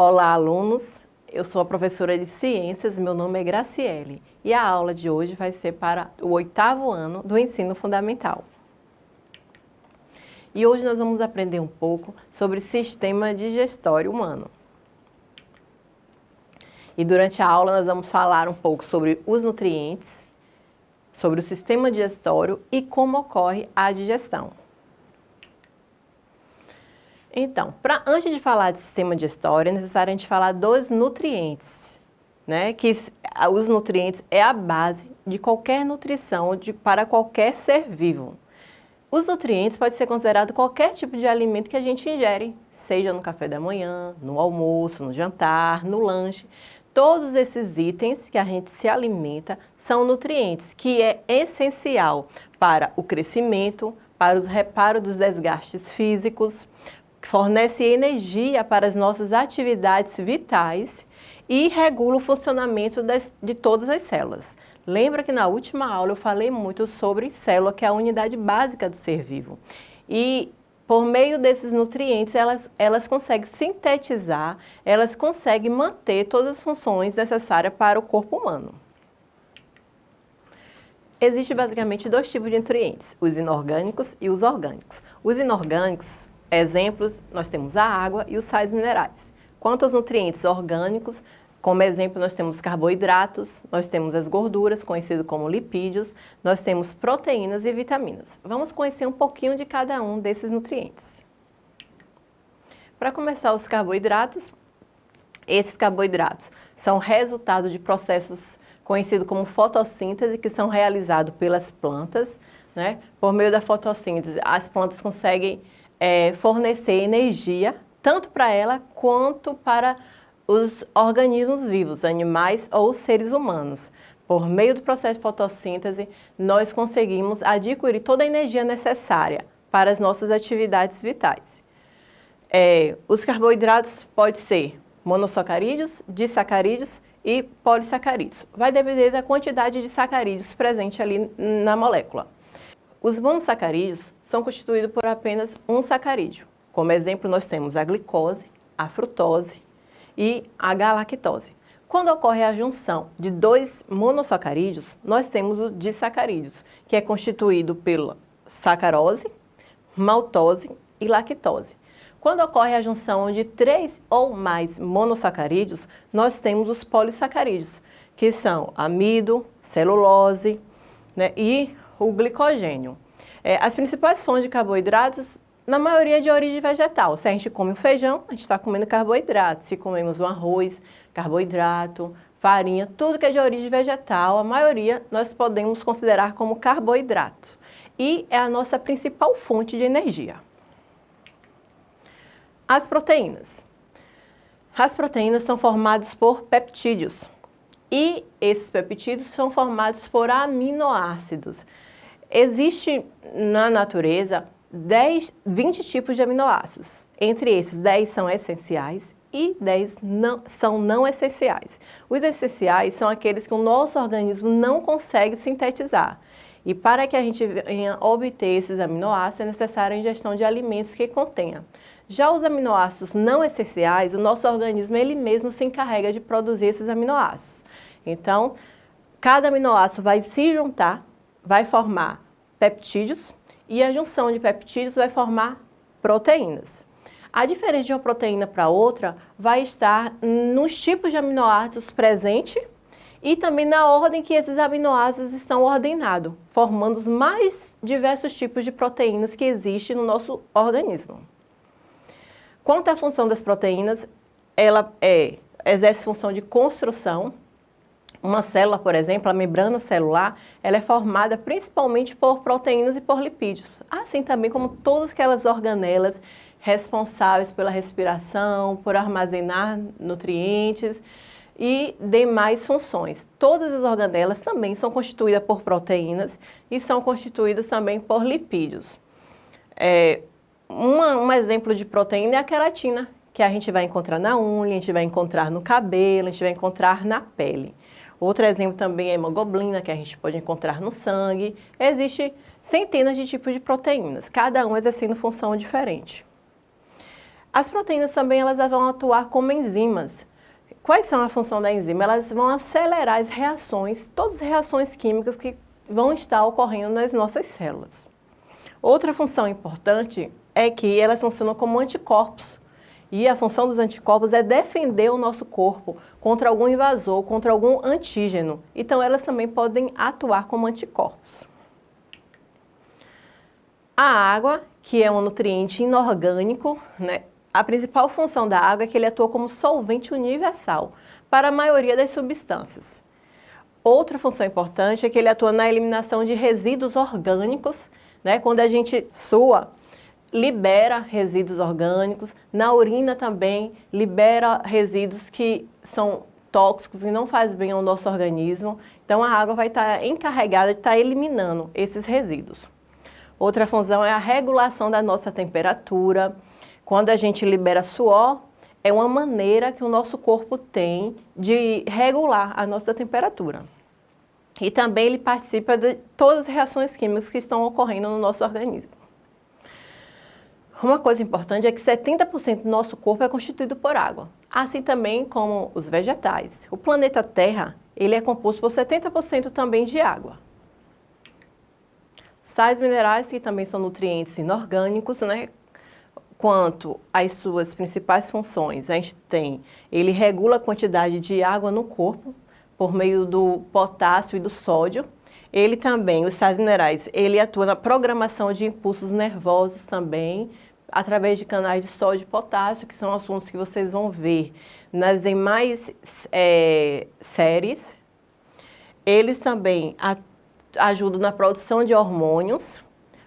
Olá, alunos! Eu sou a professora de Ciências, meu nome é Graciele e a aula de hoje vai ser para o oitavo ano do ensino fundamental. E hoje nós vamos aprender um pouco sobre sistema digestório humano. E durante a aula nós vamos falar um pouco sobre os nutrientes, sobre o sistema digestório e como ocorre a digestão. Então, pra, antes de falar de sistema digestório, é necessário a gente falar dos nutrientes, né? Que os nutrientes é a base de qualquer nutrição de, para qualquer ser vivo. Os nutrientes podem ser considerados qualquer tipo de alimento que a gente ingere, seja no café da manhã, no almoço, no jantar, no lanche. Todos esses itens que a gente se alimenta são nutrientes, que é essencial para o crescimento, para os reparos dos desgastes físicos, fornece energia para as nossas atividades vitais e regula o funcionamento das, de todas as células. Lembra que na última aula eu falei muito sobre célula, que é a unidade básica do ser vivo. E por meio desses nutrientes, elas, elas conseguem sintetizar, elas conseguem manter todas as funções necessárias para o corpo humano. Existem basicamente dois tipos de nutrientes, os inorgânicos e os orgânicos. Os inorgânicos Exemplos, nós temos a água e os sais minerais. Quanto aos nutrientes orgânicos, como exemplo, nós temos carboidratos, nós temos as gorduras, conhecidas como lipídios, nós temos proteínas e vitaminas. Vamos conhecer um pouquinho de cada um desses nutrientes. Para começar, os carboidratos. Esses carboidratos são resultado de processos conhecidos como fotossíntese, que são realizados pelas plantas. Né? Por meio da fotossíntese, as plantas conseguem é, fornecer energia tanto para ela quanto para os organismos vivos, animais ou seres humanos. Por meio do processo de fotossíntese, nós conseguimos adquirir toda a energia necessária para as nossas atividades vitais. É, os carboidratos podem ser monossacarídeos, disacarídeos e polissacarídeos. Vai depender da quantidade de sacarídeos presente ali na molécula. Os monossacarídeos são constituídos por apenas um sacarídeo. Como exemplo, nós temos a glicose, a frutose e a galactose. Quando ocorre a junção de dois monossacarídeos, nós temos os disacarídeos, que é constituído pela sacarose, maltose e lactose. Quando ocorre a junção de três ou mais monossacarídeos, nós temos os polissacarídeos, que são amido, celulose né, e o glicogênio. É, as principais fontes de carboidratos, na maioria de origem vegetal. Se a gente come o feijão, a gente está comendo carboidrato. Se comemos o arroz, carboidrato, farinha, tudo que é de origem vegetal, a maioria nós podemos considerar como carboidrato. E é a nossa principal fonte de energia. As proteínas. As proteínas são formadas por peptídeos. E esses peptídeos são formados por aminoácidos. Existe na natureza 10, 20 tipos de aminoácidos. Entre esses, 10 são essenciais e 10 não, são não essenciais. Os essenciais são aqueles que o nosso organismo não consegue sintetizar. E para que a gente venha obter esses aminoácidos, é necessária a ingestão de alimentos que contenha. Já os aminoácidos não essenciais, o nosso organismo ele mesmo se encarrega de produzir esses aminoácidos. Então, cada aminoácido vai se juntar vai formar peptídeos e a junção de peptídeos vai formar proteínas. A diferença de uma proteína para outra vai estar nos tipos de aminoácidos presentes e também na ordem que esses aminoácidos estão ordenados, formando os mais diversos tipos de proteínas que existem no nosso organismo. Quanto à função das proteínas, ela é, exerce função de construção, uma célula, por exemplo, a membrana celular, ela é formada principalmente por proteínas e por lipídios, assim também como todas aquelas organelas responsáveis pela respiração, por armazenar nutrientes e demais funções. Todas as organelas também são constituídas por proteínas e são constituídas também por lipídios. É, uma, um exemplo de proteína é a queratina, que a gente vai encontrar na unha, a gente vai encontrar no cabelo, a gente vai encontrar na pele. Outro exemplo também é a hemoglobina, que a gente pode encontrar no sangue. Existem centenas de tipos de proteínas, cada um exercendo função diferente. As proteínas também elas vão atuar como enzimas. Quais são a função da enzima? Elas vão acelerar as reações, todas as reações químicas que vão estar ocorrendo nas nossas células. Outra função importante é que elas funcionam como anticorpos. E a função dos anticorpos é defender o nosso corpo contra algum invasor, contra algum antígeno. Então, elas também podem atuar como anticorpos. A água, que é um nutriente inorgânico, né? a principal função da água é que ele atua como solvente universal para a maioria das substâncias. Outra função importante é que ele atua na eliminação de resíduos orgânicos, né? quando a gente sua, libera resíduos orgânicos, na urina também libera resíduos que são tóxicos e não faz bem ao nosso organismo. Então a água vai estar encarregada de estar eliminando esses resíduos. Outra função é a regulação da nossa temperatura. Quando a gente libera suor, é uma maneira que o nosso corpo tem de regular a nossa temperatura. E também ele participa de todas as reações químicas que estão ocorrendo no nosso organismo. Uma coisa importante é que 70% do nosso corpo é constituído por água, assim também como os vegetais. O planeta Terra, ele é composto por 70% também de água. Sais minerais, que também são nutrientes inorgânicos, né? Quanto às suas principais funções, a gente tem, ele regula a quantidade de água no corpo, por meio do potássio e do sódio. Ele também, os sais minerais, ele atua na programação de impulsos nervosos também, através de canais de sódio e potássio, que são assuntos que vocês vão ver nas demais é, séries. Eles também ajudam na produção de hormônios,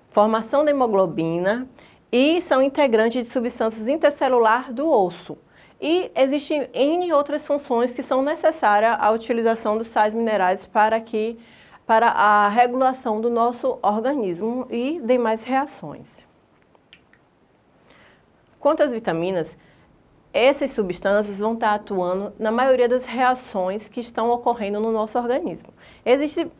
formação da hemoglobina e são integrantes de substâncias intercelular do osso. E existem N outras funções que são necessárias à utilização dos sais minerais para, que, para a regulação do nosso organismo e demais reações. Quanto às vitaminas, essas substâncias vão estar atuando na maioria das reações que estão ocorrendo no nosso organismo. Existem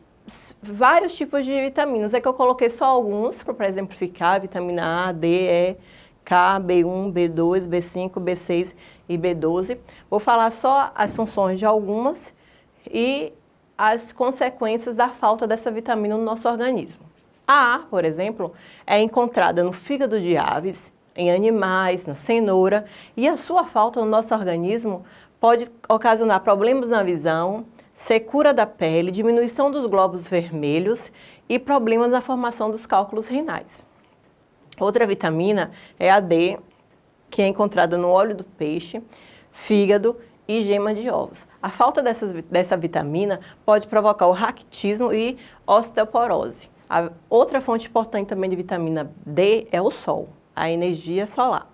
vários tipos de vitaminas, é que eu coloquei só alguns para exemplificar, vitamina A, D, E, K, B1, B2, B5, B6 e B12. Vou falar só as funções de algumas e as consequências da falta dessa vitamina no nosso organismo. A A, por exemplo, é encontrada no fígado de aves, em animais, na cenoura, e a sua falta no nosso organismo pode ocasionar problemas na visão, secura da pele, diminuição dos glóbulos vermelhos e problemas na formação dos cálculos renais. Outra vitamina é a D, que é encontrada no óleo do peixe, fígado e gema de ovos. A falta dessas, dessa vitamina pode provocar o raquitismo e osteoporose. A outra fonte importante também de vitamina D é o sol a energia solar.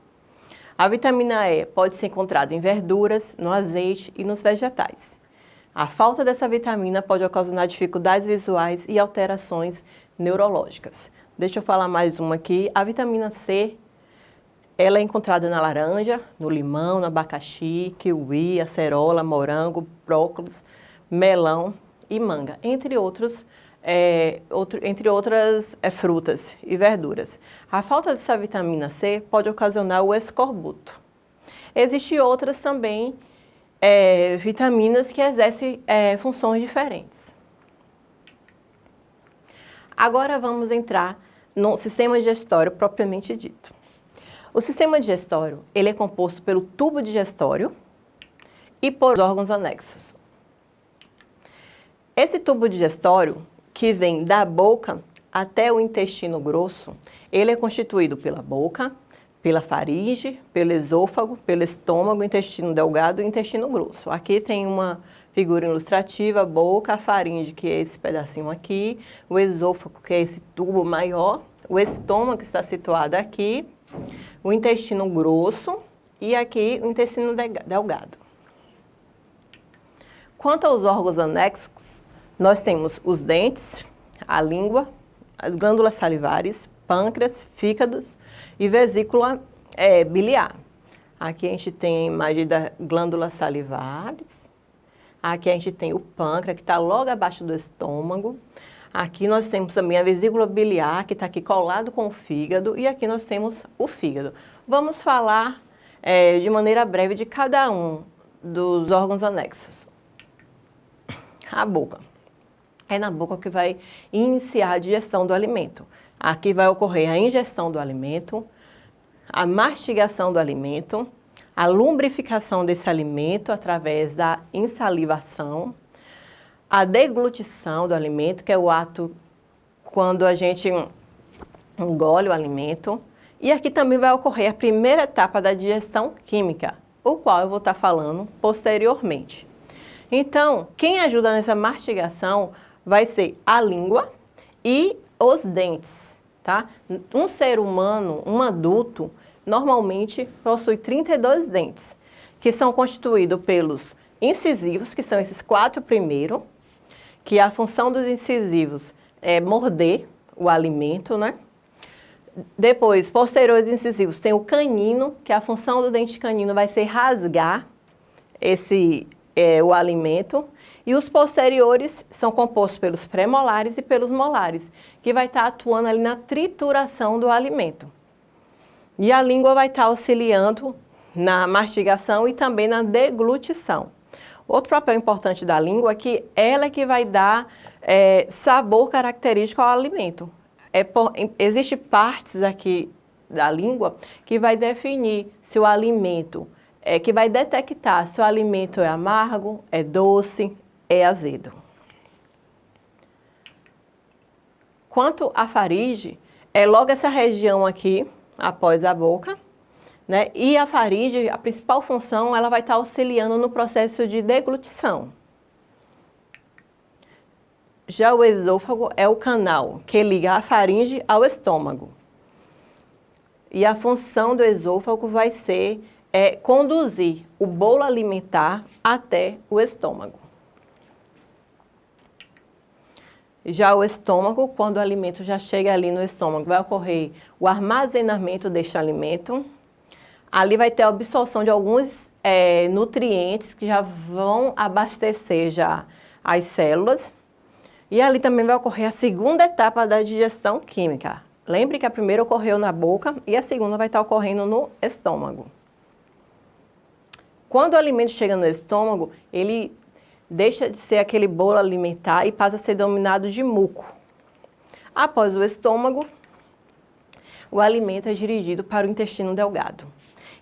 A vitamina E pode ser encontrada em verduras, no azeite e nos vegetais. A falta dessa vitamina pode ocasionar dificuldades visuais e alterações neurológicas. Deixa eu falar mais uma aqui. A vitamina C, ela é encontrada na laranja, no limão, no abacaxi, kiwi, acerola, morango, brócolis, melão e manga, entre outros é, outro, entre outras é, frutas e verduras. A falta dessa vitamina C pode ocasionar o escorbuto. Existem outras também é, vitaminas que exercem é, funções diferentes. Agora vamos entrar no sistema digestório propriamente dito. O sistema digestório ele é composto pelo tubo digestório e por órgãos anexos. Esse tubo digestório que vem da boca até o intestino grosso, ele é constituído pela boca, pela faringe, pelo esôfago, pelo estômago, intestino delgado e intestino grosso. Aqui tem uma figura ilustrativa, boca, faringe, que é esse pedacinho aqui, o esôfago, que é esse tubo maior, o estômago, que está situado aqui, o intestino grosso e aqui o intestino delgado. Quanto aos órgãos anexos, nós temos os dentes, a língua, as glândulas salivares, pâncreas, fígados e vesícula é, biliar. Aqui a gente tem a imagem das glândulas salivares. Aqui a gente tem o pâncreas, que está logo abaixo do estômago. Aqui nós temos também a vesícula biliar, que está aqui colado com o fígado. E aqui nós temos o fígado. Vamos falar é, de maneira breve de cada um dos órgãos anexos. A boca. É na boca que vai iniciar a digestão do alimento. Aqui vai ocorrer a ingestão do alimento, a mastigação do alimento, a lumbrificação desse alimento através da insalivação, a deglutição do alimento, que é o ato quando a gente engole o alimento. E aqui também vai ocorrer a primeira etapa da digestão química, o qual eu vou estar falando posteriormente. Então, quem ajuda nessa mastigação vai ser a língua e os dentes, tá? Um ser humano, um adulto, normalmente possui 32 dentes, que são constituídos pelos incisivos, que são esses quatro primeiros, que a função dos incisivos é morder o alimento, né? Depois, posteriores incisivos, tem o canino, que a função do dente canino vai ser rasgar esse, é, o alimento. E os posteriores são compostos pelos premolares e pelos molares, que vai estar atuando ali na trituração do alimento. E a língua vai estar auxiliando na mastigação e também na deglutição. Outro papel importante da língua é que ela é que vai dar é, sabor característico ao alimento. É existe partes aqui da língua que vai definir se o alimento, é, que vai detectar se o alimento é amargo, é doce, é azedo. Quanto à faringe, é logo essa região aqui, após a boca, né? E a faringe, a principal função, ela vai estar auxiliando no processo de deglutição. Já o esôfago é o canal que liga a faringe ao estômago. E a função do esôfago vai ser é, conduzir o bolo alimentar até o estômago. Já o estômago, quando o alimento já chega ali no estômago, vai ocorrer o armazenamento deste alimento. Ali vai ter a absorção de alguns é, nutrientes que já vão abastecer já as células. E ali também vai ocorrer a segunda etapa da digestão química. Lembre que a primeira ocorreu na boca e a segunda vai estar ocorrendo no estômago. Quando o alimento chega no estômago, ele deixa de ser aquele bolo alimentar e passa a ser dominado de muco. Após o estômago, o alimento é dirigido para o intestino delgado.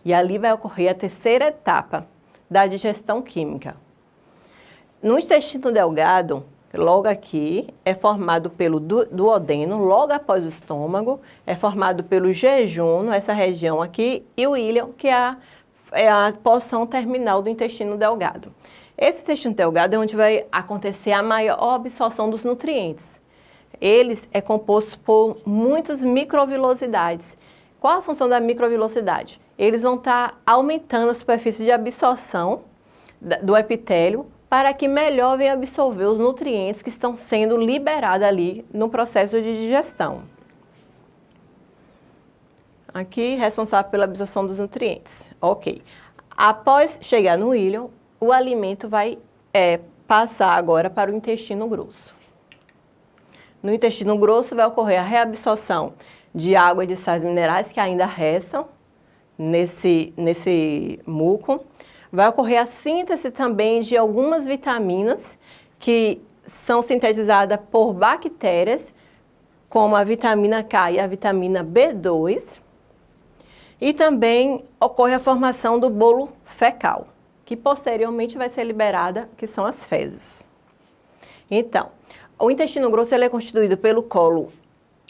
E ali vai ocorrer a terceira etapa da digestão química. No intestino delgado, logo aqui, é formado pelo duodeno, logo após o estômago, é formado pelo jejum, essa região aqui, e o íleon, que é a, é a porção terminal do intestino delgado. Esse intestino delgado é onde vai acontecer a maior absorção dos nutrientes. Eles é composto por muitas microvilosidades. Qual a função da microvilosidade? Eles vão estar aumentando a superfície de absorção do epitélio para que melhor venha absorver os nutrientes que estão sendo liberados ali no processo de digestão. Aqui, responsável pela absorção dos nutrientes. Ok. Após chegar no íleon, o alimento vai é, passar agora para o intestino grosso. No intestino grosso vai ocorrer a reabsorção de água e de sais minerais que ainda restam nesse, nesse muco. Vai ocorrer a síntese também de algumas vitaminas que são sintetizadas por bactérias, como a vitamina K e a vitamina B2. E também ocorre a formação do bolo fecal que posteriormente vai ser liberada, que são as fezes. Então, o intestino grosso ele é constituído pelo colo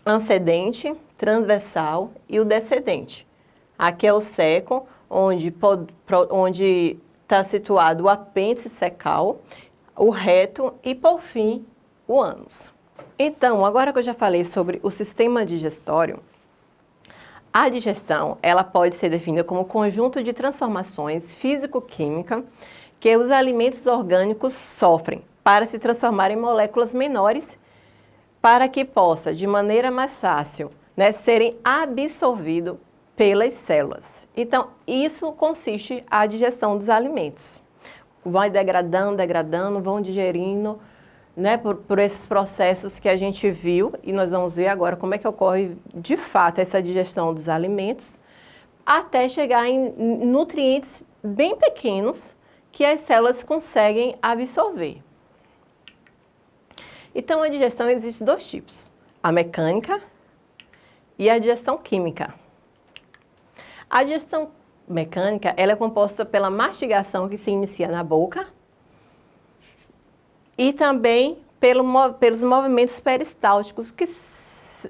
ancedente, transversal e o descendente. Aqui é o seco, onde está situado o apêndice secal, o reto e, por fim, o ânus. Então, agora que eu já falei sobre o sistema digestório, a digestão, ela pode ser definida como conjunto de transformações físico-química que os alimentos orgânicos sofrem para se transformar em moléculas menores para que possa, de maneira mais fácil, né, serem absorvidos pelas células. Então, isso consiste a digestão dos alimentos. Vai degradando, degradando, vão digerindo, né, por, por, esses processos que a gente viu e nós vamos ver agora como é que ocorre de fato essa digestão dos alimentos até chegar em nutrientes bem pequenos que as células conseguem absorver. Então, a digestão existe dois tipos, a mecânica e a digestão química. A digestão mecânica ela é composta pela mastigação que se inicia na boca e também pelo, pelos movimentos peristálticos, que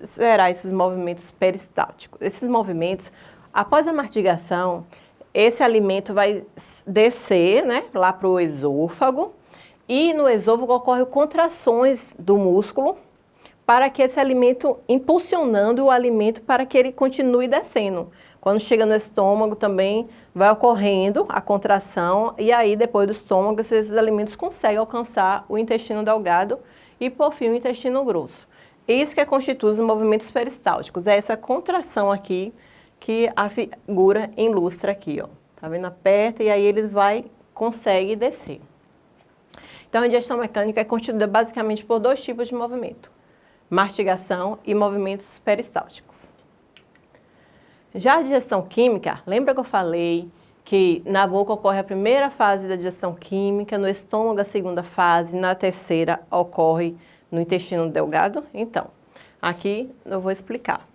será esses movimentos peristálticos? Esses movimentos, após a mastigação, esse alimento vai descer né, lá para o esôfago e no esôfago ocorrem contrações do músculo para que esse alimento, impulsionando o alimento para que ele continue descendo. Quando chega no estômago também vai ocorrendo a contração e aí depois do estômago esses alimentos conseguem alcançar o intestino delgado e por fim o intestino grosso. Isso que constitui os movimentos peristálticos, é essa contração aqui que a figura ilustra aqui, ó. Tá vendo? Aperta e aí ele vai, consegue descer. Então a digestão mecânica é constituída basicamente por dois tipos de movimento, mastigação e movimentos peristálticos. Já a digestão química, lembra que eu falei que na boca ocorre a primeira fase da digestão química, no estômago a segunda fase, na terceira ocorre no intestino delgado? Então, aqui eu vou explicar.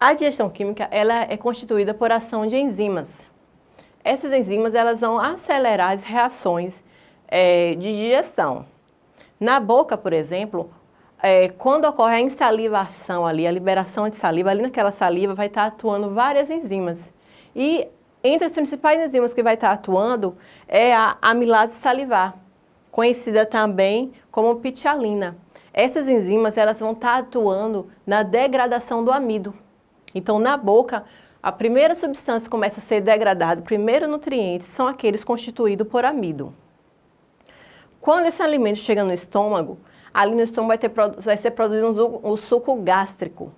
A digestão química ela é constituída por ação de enzimas. Essas enzimas elas vão acelerar as reações é, de digestão. Na boca, por exemplo, é, quando ocorre a insalivação ali, a liberação de saliva, ali naquela saliva vai estar atuando várias enzimas. E entre as principais enzimas que vai estar atuando é a amilase salivar, conhecida também como pitialina. Essas enzimas elas vão estar atuando na degradação do amido. Então, na boca, a primeira substância que começa a ser degradada, o primeiro nutriente, são aqueles constituídos por amido. Quando esse alimento chega no estômago, ali no estômago vai, ter, vai ser produzido um, um suco gástrico.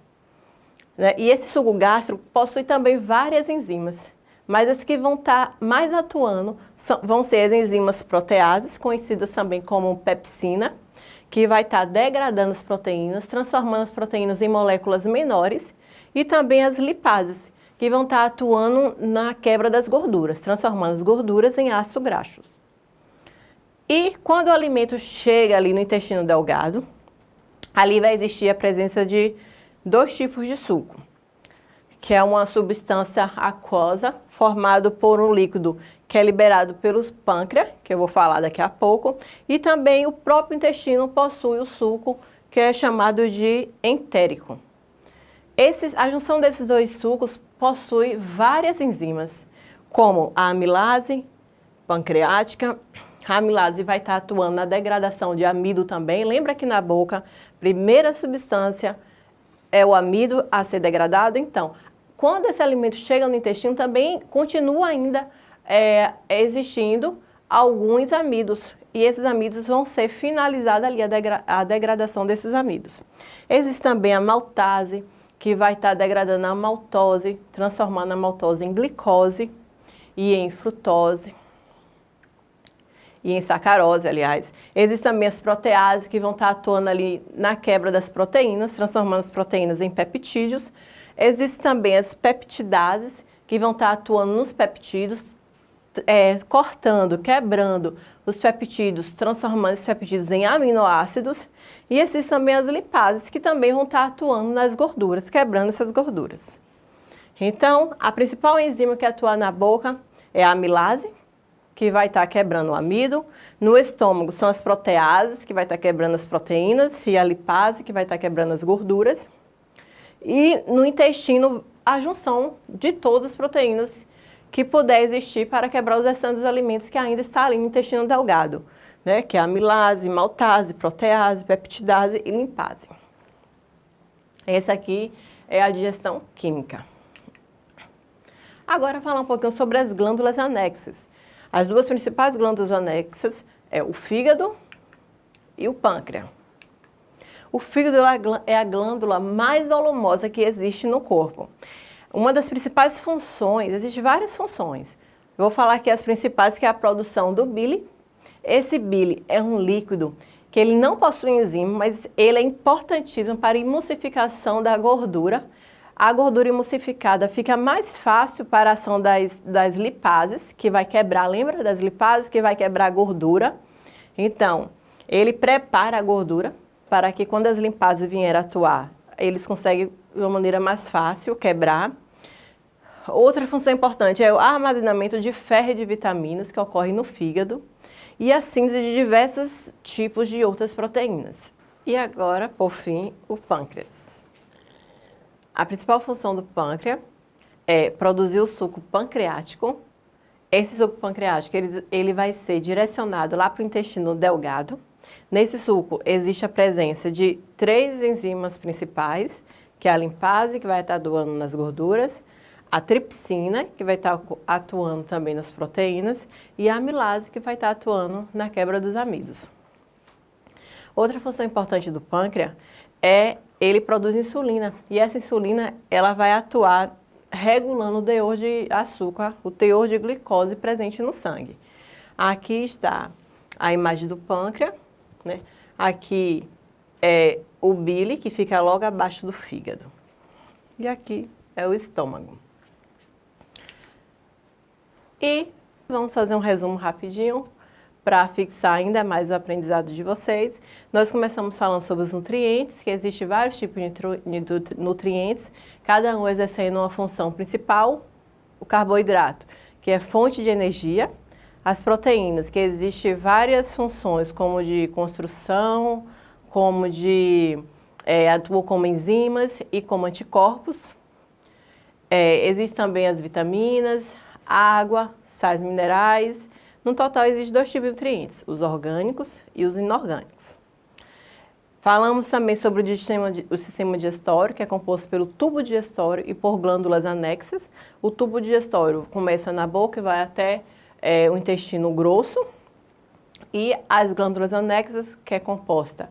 Né? E esse suco gástrico possui também várias enzimas, mas as que vão estar tá mais atuando são, vão ser as enzimas proteases, conhecidas também como pepsina, que vai estar tá degradando as proteínas, transformando as proteínas em moléculas menores, e também as lipases, que vão estar tá atuando na quebra das gorduras, transformando as gorduras em ácidos graxos. E quando o alimento chega ali no intestino delgado, ali vai existir a presença de dois tipos de suco, que é uma substância aquosa formado por um líquido que é liberado pelos pâncreas, que eu vou falar daqui a pouco, e também o próprio intestino possui o suco que é chamado de entérico. Esses, a junção desses dois sucos possui várias enzimas, como a amilase pancreática, a amilase vai estar atuando na degradação de amido também. Lembra que na boca, primeira substância é o amido a ser degradado? Então, quando esse alimento chega no intestino, também continua ainda é, existindo alguns amidos. E esses amidos vão ser finalizados ali, a, degra a degradação desses amidos. Existe também a maltase, que vai estar degradando a maltose, transformando a maltose em glicose e em frutose e em sacarose, aliás. Existem também as proteases que vão estar atuando ali na quebra das proteínas, transformando as proteínas em peptídeos. Existem também as peptidases que vão estar atuando nos peptídeos, é, cortando, quebrando os peptídeos, transformando esses peptídeos em aminoácidos. E existem também as lipases que também vão estar atuando nas gorduras, quebrando essas gorduras. Então, a principal enzima que atua na boca é a amilase, que vai estar tá quebrando o amido. No estômago são as proteases, que vai estar tá quebrando as proteínas, e a lipase, que vai estar tá quebrando as gorduras. E no intestino, a junção de todas as proteínas que puder existir para quebrar os restantes dos alimentos que ainda está ali no intestino delgado, né? que é amilase, maltase, protease, peptidase e limpase. Essa aqui é a digestão química. Agora falar um pouquinho sobre as glândulas anexas. As duas principais glândulas anexas é o fígado e o pâncreas. O fígado é a glândula mais volumosa que existe no corpo. Uma das principais funções, existem várias funções. Eu vou falar aqui as principais, que é a produção do bile. Esse bile é um líquido que ele não possui enzima, mas ele é importantíssimo para a emulsificação da gordura a gordura emulsificada fica mais fácil para a ação das, das lipases, que vai quebrar, lembra das lipases que vai quebrar a gordura? Então, ele prepara a gordura para que quando as lipases vierem atuar, eles conseguem de uma maneira mais fácil quebrar. Outra função importante é o armazenamento de ferro e de vitaminas que ocorre no fígado e a síntese de diversos tipos de outras proteínas. E agora, por fim, o pâncreas. A principal função do pâncreas é produzir o suco pancreático. Esse suco pancreático ele, ele vai ser direcionado lá para o intestino delgado. Nesse suco existe a presença de três enzimas principais, que é a limpase, que vai estar atuando nas gorduras, a tripsina, que vai estar atuando também nas proteínas, e a amilase, que vai estar atuando na quebra dos amidos. Outra função importante do pâncreas é ele produz insulina, e essa insulina ela vai atuar regulando o teor de açúcar, o teor de glicose presente no sangue. Aqui está a imagem do pâncreas, né? Aqui é o bile, que fica logo abaixo do fígado. E aqui é o estômago. E vamos fazer um resumo rapidinho para fixar ainda mais o aprendizado de vocês. Nós começamos falando sobre os nutrientes, que existem vários tipos de nutrientes, cada um exercendo uma função principal, o carboidrato, que é fonte de energia, as proteínas, que existem várias funções, como de construção, como de é, atuam como enzimas e como anticorpos. É, Existem também as vitaminas, água, sais minerais. No total, existem dois tipos de nutrientes, os orgânicos e os inorgânicos. Falamos também sobre o sistema, o sistema digestório, que é composto pelo tubo digestório e por glândulas anexas. O tubo digestório começa na boca e vai até é, o intestino grosso. E as glândulas anexas, que é composta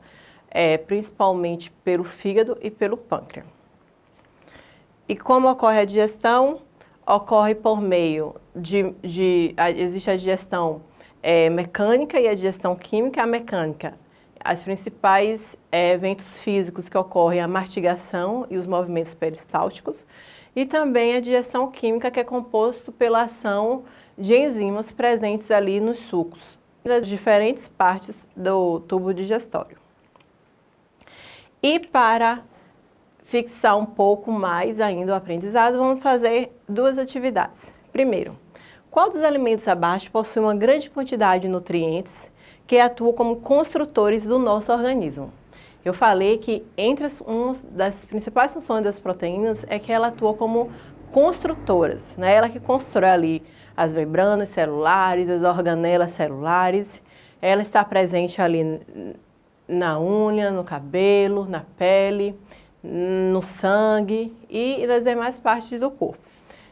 é, principalmente pelo fígado e pelo pâncreas. E como ocorre a digestão? Ocorre por meio de, de a, existe a digestão é, mecânica e a digestão química. A mecânica, as principais é, eventos físicos que ocorrem, a mastigação e os movimentos peristálticos. E também a digestão química, que é composto pela ação de enzimas presentes ali nos sucos, nas diferentes partes do tubo digestório. E para fixar um pouco mais ainda o aprendizado, vamos fazer duas atividades. Primeiro, qual dos alimentos abaixo possui uma grande quantidade de nutrientes que atuam como construtores do nosso organismo? Eu falei que entre as, uma das principais funções das proteínas é que ela atua como construtoras, né? Ela que constrói ali as membranas celulares, as organelas celulares, ela está presente ali na unha, no cabelo, na pele, no sangue e nas demais partes do corpo.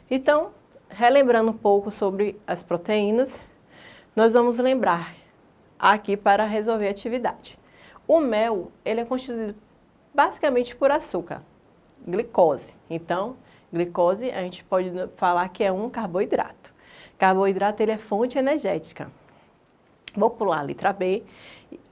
Então, relembrando um pouco sobre as proteínas, nós vamos lembrar aqui para resolver a atividade. O mel, ele é constituído basicamente por açúcar, glicose. Então, glicose a gente pode falar que é um carboidrato. Carboidrato ele é fonte energética. Vou pular a letra B.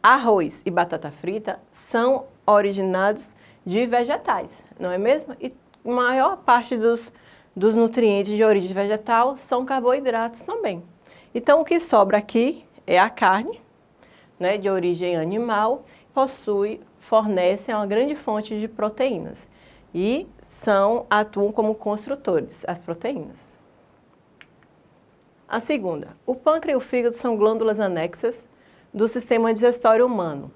Arroz e batata frita são originados de vegetais, não é mesmo? E maior parte dos, dos nutrientes de origem vegetal são carboidratos também. Então, o que sobra aqui é a carne, né, de origem animal, possui, fornece uma grande fonte de proteínas e são, atuam como construtores, as proteínas. A segunda, o pâncreas e o fígado são glândulas anexas do sistema digestório humano.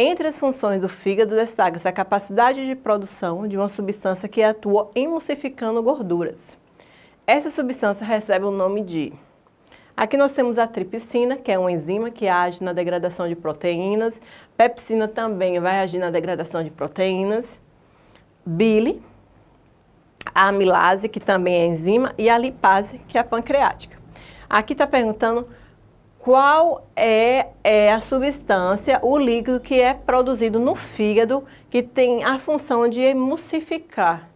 Entre as funções do fígado destaca-se a capacidade de produção de uma substância que atua emulsificando gorduras. Essa substância recebe o nome de... Aqui nós temos a tripsina, que é uma enzima que age na degradação de proteínas. Pepsina também vai agir na degradação de proteínas. Bile, a amilase, que também é enzima, e a lipase, que é a pancreática. Aqui está perguntando qual é, é, a substância, o líquido que é produzido no fígado, que tem a função de emulsificar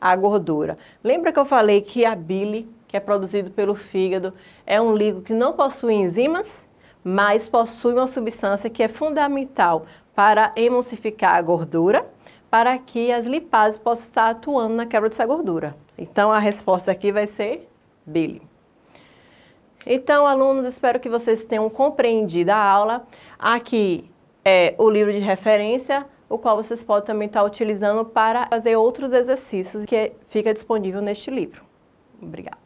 a gordura. Lembra que eu falei que a bile, que é produzido pelo fígado, é um líquido que não possui enzimas, mas possui uma substância que é fundamental para emulsificar a gordura, para que as lipases possam estar atuando na quebra dessa gordura. Então, a resposta aqui vai ser Billy. Então, alunos, espero que vocês tenham compreendido a aula. Aqui é o livro de referência, o qual vocês podem também estar utilizando para fazer outros exercícios que fica disponível neste livro. Obrigada.